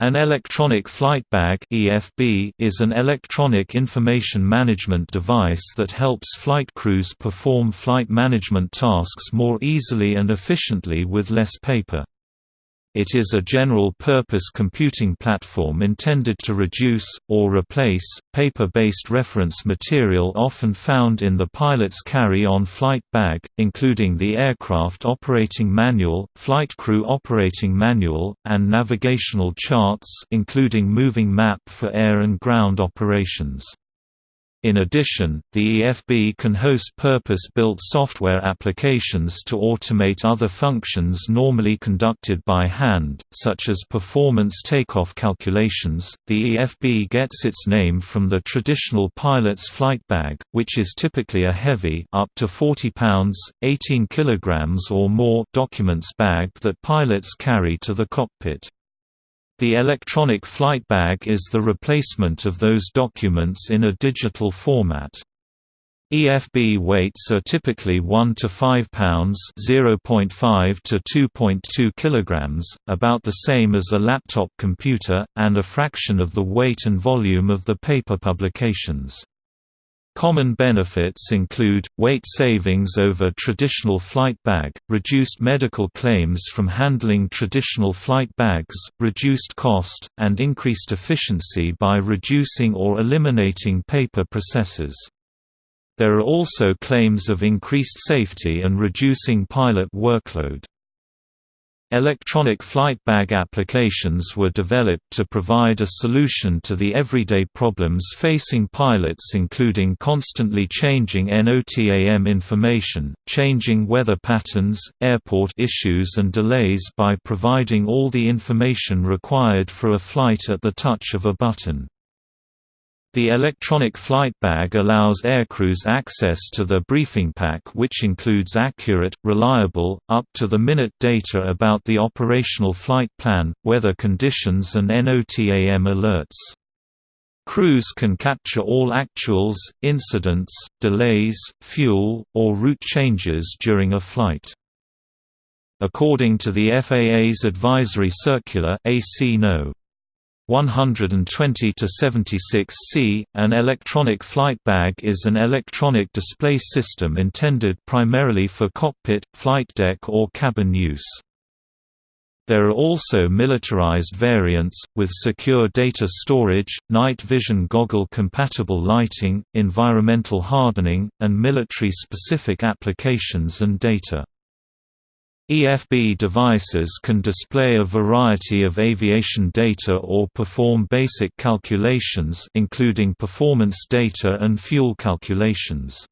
An electronic flight bag (EFB) is an electronic information management device that helps flight crews perform flight management tasks more easily and efficiently with less paper. It is a general-purpose computing platform intended to reduce, or replace, paper-based reference material often found in the pilot's carry-on flight bag, including the aircraft operating manual, flight crew operating manual, and navigational charts including moving map for air and ground operations. In addition, the EFB can host purpose-built software applications to automate other functions normally conducted by hand, such as performance takeoff calculations. The EFB gets its name from the traditional pilot's flight bag, which is typically a heavy up to 40 pounds, 18 kilograms or more documents bag that pilots carry to the cockpit. The electronic flight bag is the replacement of those documents in a digital format. EFB weights are typically 1 to 5 pounds, 0.5 to 2.2 kilograms, about the same as a laptop computer and a fraction of the weight and volume of the paper publications. Common benefits include, weight savings over traditional flight bag, reduced medical claims from handling traditional flight bags, reduced cost, and increased efficiency by reducing or eliminating paper processes. There are also claims of increased safety and reducing pilot workload. Electronic flight bag applications were developed to provide a solution to the everyday problems facing pilots including constantly changing NOTAM information, changing weather patterns, airport issues and delays by providing all the information required for a flight at the touch of a button. The electronic flight bag allows aircrews access to the briefing pack which includes accurate, reliable, up-to-the-minute data about the operational flight plan, weather conditions and NOTAM alerts. Crews can capture all actuals, incidents, delays, fuel, or route changes during a flight. According to the FAA's Advisory Circular AC No. 120 to 76 C. An electronic flight bag is an electronic display system intended primarily for cockpit, flight deck or cabin use. There are also militarized variants, with secure data storage, night vision goggle-compatible lighting, environmental hardening, and military-specific applications and data. EFB devices can display a variety of aviation data or perform basic calculations including performance data and fuel calculations.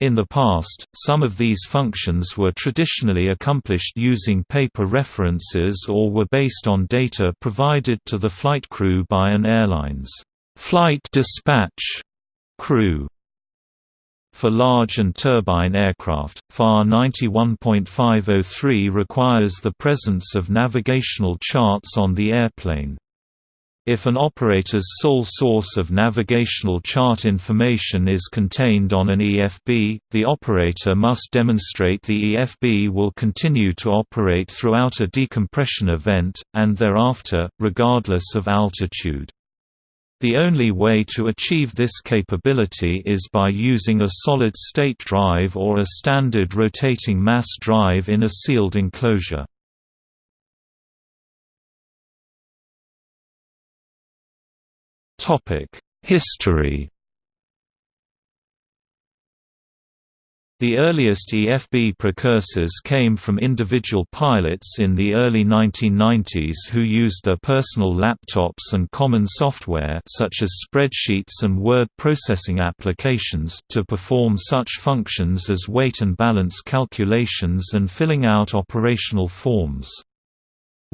In the past, some of these functions were traditionally accomplished using paper references or were based on data provided to the flight crew by an airline's flight dispatch crew. For large and turbine aircraft, FAR 91.503 requires the presence of navigational charts on the airplane. If an operator's sole source of navigational chart information is contained on an EFB, the operator must demonstrate the EFB will continue to operate throughout a decompression event, and thereafter, regardless of altitude. The only way to achieve this capability is by using a solid-state drive or a standard rotating mass drive in a sealed enclosure. History The earliest EFB precursors came from individual pilots in the early 1990s who used their personal laptops and common software such as spreadsheets and word processing applications to perform such functions as weight and balance calculations and filling out operational forms.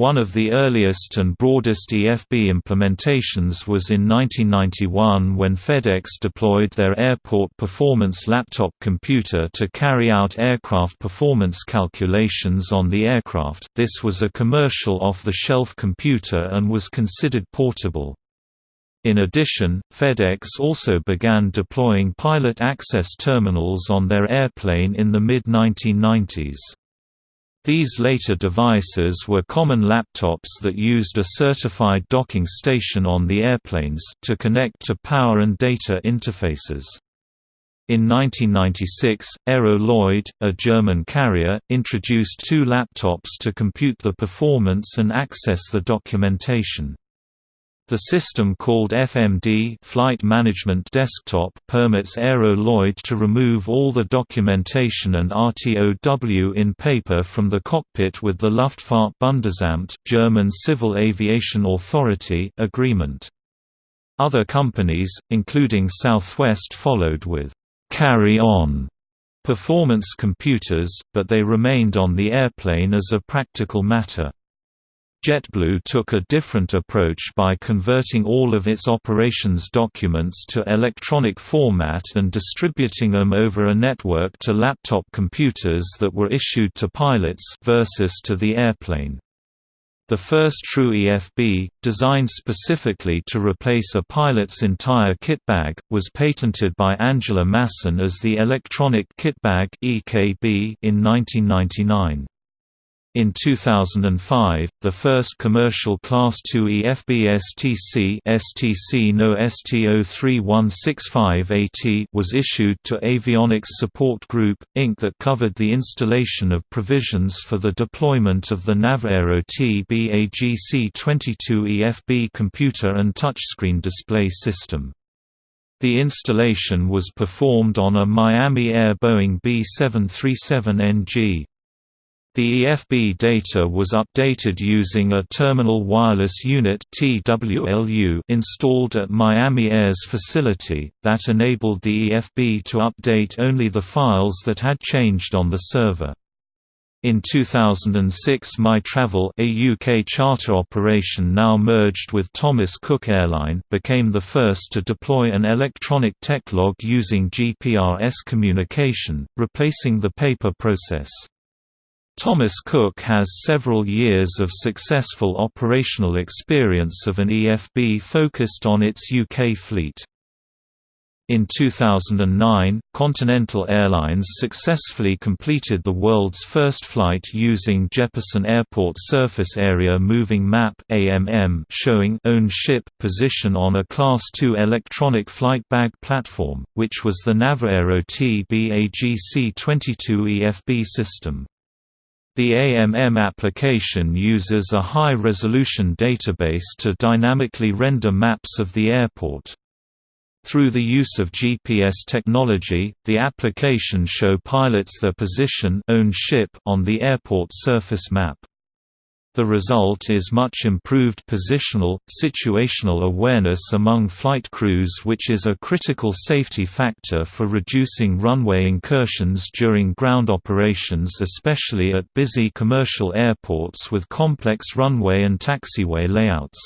One of the earliest and broadest EFB implementations was in 1991 when FedEx deployed their Airport Performance laptop computer to carry out aircraft performance calculations on the aircraft. This was a commercial off-the-shelf computer and was considered portable. In addition, FedEx also began deploying pilot access terminals on their airplane in the mid-1990s. These later devices were common laptops that used a certified docking station on the airplanes to connect to power and data interfaces. In 1996, Aero Lloyd, a German carrier, introduced two laptops to compute the performance and access the documentation. The system called FMD Flight Management Desktop permits Aero Lloyd to remove all the documentation and RTOW in paper from the cockpit with the Luftfahrtbundesamt German Civil Aviation Authority agreement. Other companies, including Southwest followed with «carry-on» performance computers, but they remained on the airplane as a practical matter. JetBlue took a different approach by converting all of its operations documents to electronic format and distributing them over a network to laptop computers that were issued to pilots versus to the airplane. The first true EFB, designed specifically to replace a pilot's entire kit bag, was patented by Angela Masson as the Electronic Kit Kitbag in 1999. In 2005, the first commercial Class II EFB STC, no ST03165AT was issued to Avionics Support Group, Inc. that covered the installation of provisions for the deployment of the NavAero TBAGC22 EFB computer and touchscreen display system. The installation was performed on a Miami Air Boeing B737NG. The EFB data was updated using a Terminal Wireless Unit installed at Miami Air's facility, that enabled the EFB to update only the files that had changed on the server. In 2006 MyTravel a UK charter operation now merged with Thomas Cook Airline became the first to deploy an electronic tech log using GPRS communication, replacing the paper process. Thomas Cook has several years of successful operational experience of an EFB focused on its UK fleet. In 2009, Continental Airlines successfully completed the world's first flight using Jeppesen Airport Surface Area Moving Map showing own ship position on a Class II electronic flight bag platform, which was the NavAero TBAGC-22 EFB system. The AMM application uses a high-resolution database to dynamically render maps of the airport. Through the use of GPS technology, the application show pilots their position on the airport surface map. The result is much improved positional, situational awareness among flight crews which is a critical safety factor for reducing runway incursions during ground operations especially at busy commercial airports with complex runway and taxiway layouts.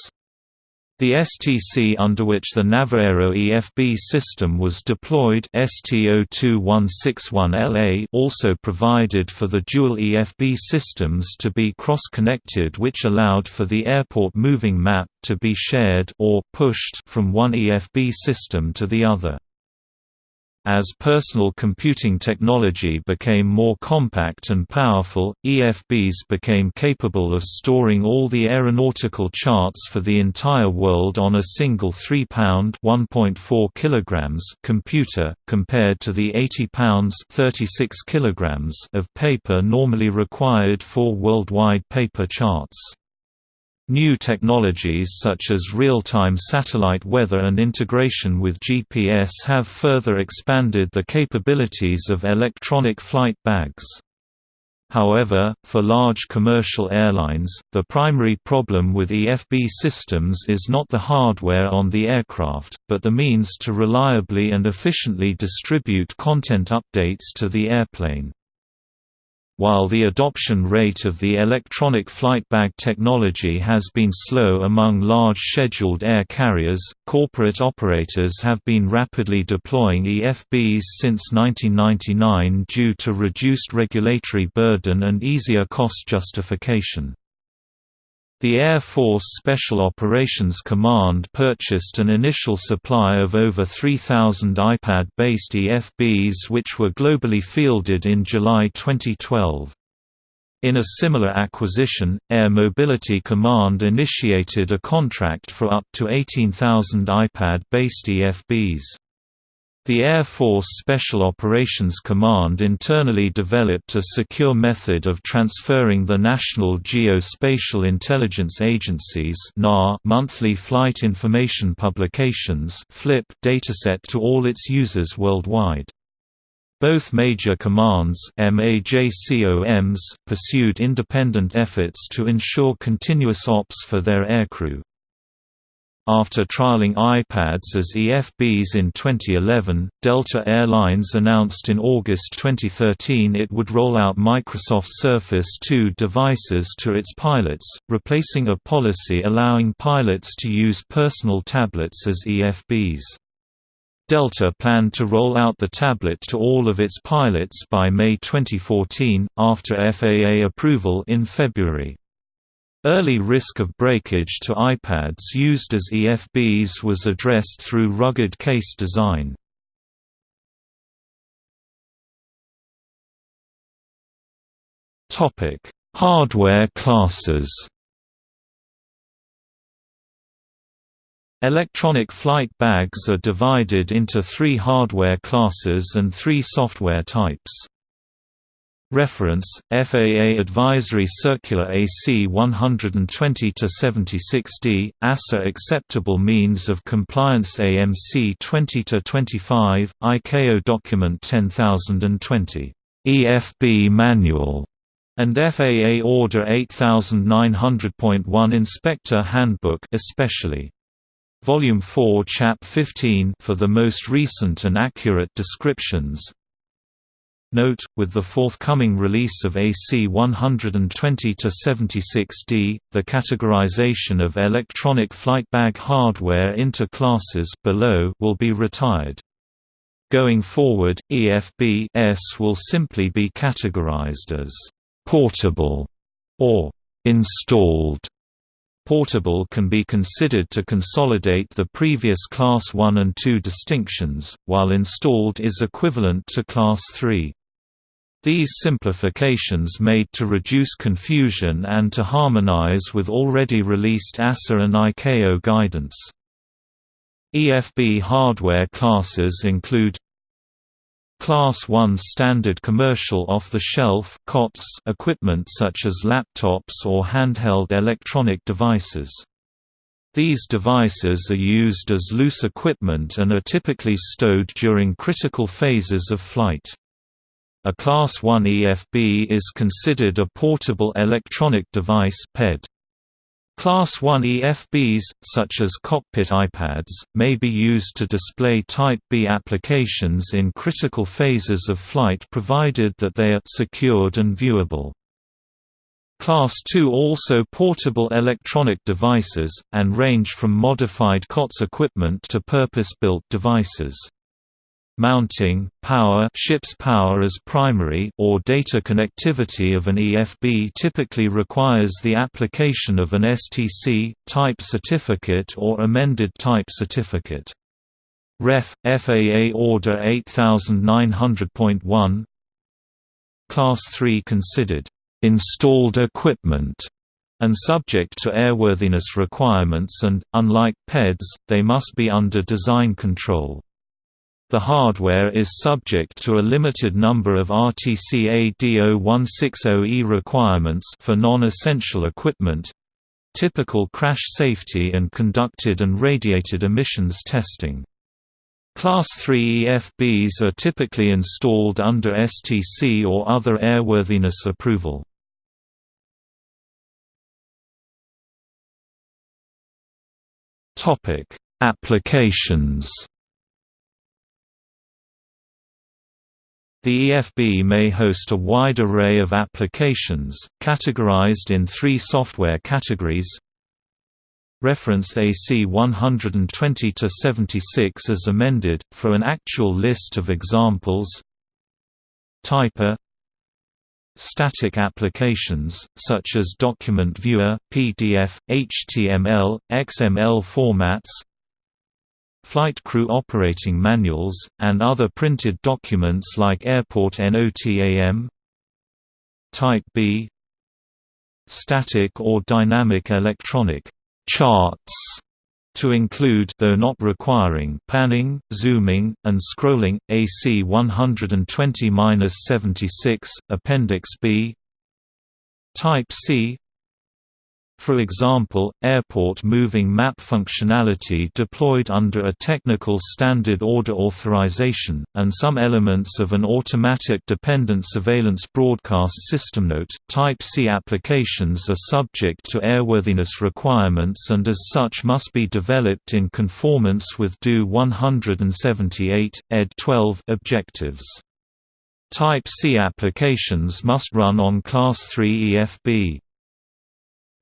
The STC under which the NavAero EFB system was deployed ST02161LA also provided for the dual EFB systems to be cross-connected which allowed for the airport moving map to be shared or pushed from one EFB system to the other. As personal computing technology became more compact and powerful, EFBs became capable of storing all the aeronautical charts for the entire world on a single 3-pound kilograms computer, compared to the 80 pounds kilograms of paper normally required for worldwide paper charts. New technologies such as real-time satellite weather and integration with GPS have further expanded the capabilities of electronic flight bags. However, for large commercial airlines, the primary problem with EFB systems is not the hardware on the aircraft, but the means to reliably and efficiently distribute content updates to the airplane. While the adoption rate of the electronic flight bag technology has been slow among large scheduled air carriers, corporate operators have been rapidly deploying EFBs since 1999 due to reduced regulatory burden and easier cost justification. The Air Force Special Operations Command purchased an initial supply of over 3,000 iPad-based EFBs which were globally fielded in July 2012. In a similar acquisition, Air Mobility Command initiated a contract for up to 18,000 iPad-based EFBs. The Air Force Special Operations Command internally developed a secure method of transferring the National Geospatial Intelligence Agency's monthly flight information publications dataset to all its users worldwide. Both major commands MAJCOMs pursued independent efforts to ensure continuous ops for their aircrew. After trialing iPads as EFBs in 2011, Delta Air Lines announced in August 2013 it would roll out Microsoft Surface 2 devices to its pilots, replacing a policy allowing pilots to use personal tablets as EFBs. Delta planned to roll out the tablet to all of its pilots by May 2014, after FAA approval in February. Early risk of breakage to iPads used as EFBs was addressed through rugged case design. Hardware classes Electronic flight bags are divided into three hardware classes and three software types. Reference: FAA Advisory Circular AC 120-76D, EASA Acceptable Means of Compliance AMC 20-25, ICAO Document 10020. EFB Manual and FAA Order 8900.1 Inspector Handbook especially. Volume 4 Chap 15 for the most recent and accurate descriptions, Note, with the forthcoming release of AC 120-76D, the categorization of electronic flight bag hardware into classes below will be retired. Going forward, EFB-S will simply be categorized as «portable» or «installed». Portable can be considered to consolidate the previous Class 1 and 2 distinctions, while installed is equivalent to Class 3. These simplifications made to reduce confusion and to harmonize with already released EASA and ICAO guidance. EFB hardware classes include Class 1 standard commercial off-the-shelf COTS equipment such as laptops or handheld electronic devices. These devices are used as loose equipment and are typically stowed during critical phases of flight. A Class 1 EFB is considered a portable electronic device PED. Class 1 EFBs, such as cockpit iPads, may be used to display Type B applications in critical phases of flight provided that they are secured and viewable. Class 2 also portable electronic devices, and range from modified COTS equipment to purpose-built devices. Mounting, power ship's power as primary or data connectivity of an EFB typically requires the application of an STC, type certificate or amended type certificate. Ref. FAA Order 8900.1 Class 3 considered installed equipment and subject to airworthiness requirements and, unlike PEDs, they must be under design control. The hardware is subject to a limited number of RTCA DO-160E requirements for non-essential equipment typical crash safety and conducted and radiated emissions testing. Class 3 EFBs are typically installed under STC or other airworthiness approval. Applications The EFB may host a wide array of applications, categorized in three software categories. Reference AC 120-76 as amended, for an actual list of examples. Type A. Static applications, such as document viewer, PDF, HTML, XML formats flight crew operating manuals, and other printed documents like airport NOTAM Type B static or dynamic electronic charts to include though not requiring panning, zooming, and scrolling, AC 120-76, Appendix B Type C for example, airport moving map functionality deployed under a technical standard order authorization, and some elements of an automatic dependent surveillance broadcast system. Note, Type C applications are subject to airworthiness requirements and as such must be developed in conformance with DO 178, ed. 12 objectives. Type C applications must run on Class 3 EFB.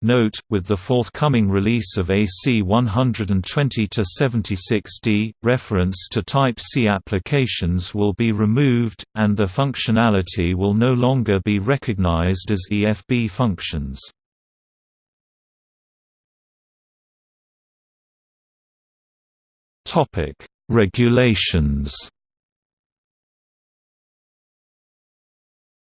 Note, with the forthcoming release of AC 120-76D, reference to Type C applications will be removed, and the functionality will no longer be recognized as EFB functions. Regulations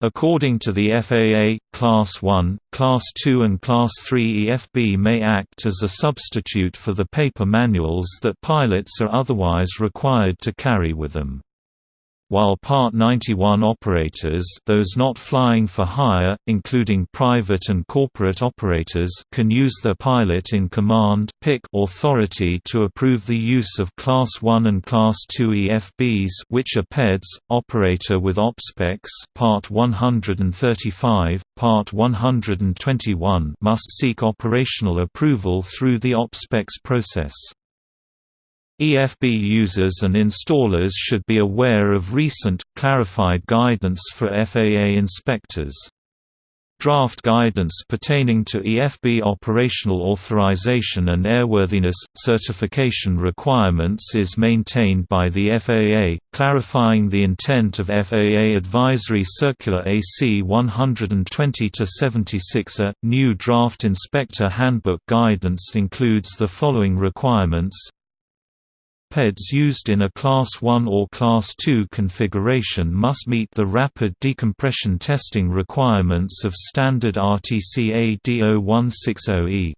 According to the FAA, Class 1, Class 2 and Class 3 EFB may act as a substitute for the paper manuals that pilots are otherwise required to carry with them while Part 91 operators those not flying for hire, including private and corporate operators can use their pilot-in-command authority to approve the use of Class 1 and Class 2 EFBs which are PEDs, operator with OPSPECs Part 135, Part 121 must seek operational approval through the OPSPECs process. EFB users and installers should be aware of recent, clarified guidance for FAA inspectors. Draft guidance pertaining to EFB operational authorization and airworthiness, certification requirements is maintained by the FAA, clarifying the intent of FAA Advisory Circular AC 120-76 A. New draft inspector handbook guidance includes the following requirements PEDs used in a Class 1 or Class 2 configuration must meet the rapid decompression testing requirements of standard RTCA DO-160E.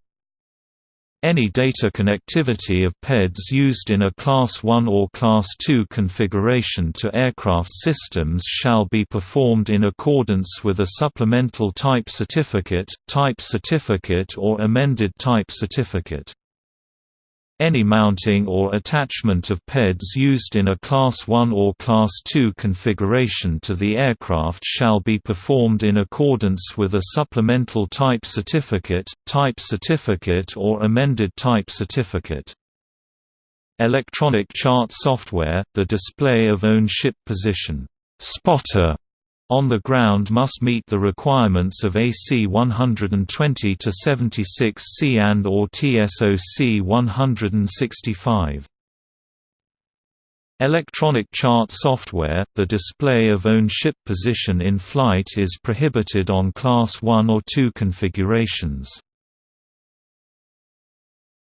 Any data connectivity of PEDs used in a Class 1 or Class 2 configuration to aircraft systems shall be performed in accordance with a supplemental type certificate, type certificate or amended type certificate. Any mounting or attachment of PEDs used in a Class 1 or Class 2 configuration to the aircraft shall be performed in accordance with a supplemental type certificate, type certificate or amended type certificate. Electronic chart software, the display of own ship position spotter on the ground must meet the requirements of AC 120-76C and or TSOC 165. Electronic chart software, the display of own ship position in flight is prohibited on Class 1 or 2 configurations.